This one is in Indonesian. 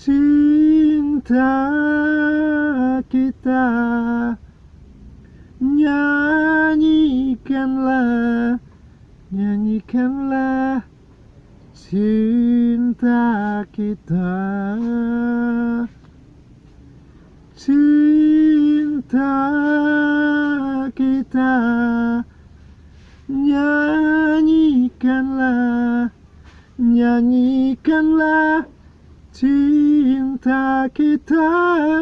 cinta kita Nyanyikanlah, nyanyikanlah cinta kita. Cinta kita Nyanyikanlah, nyanyikanlah cinta kita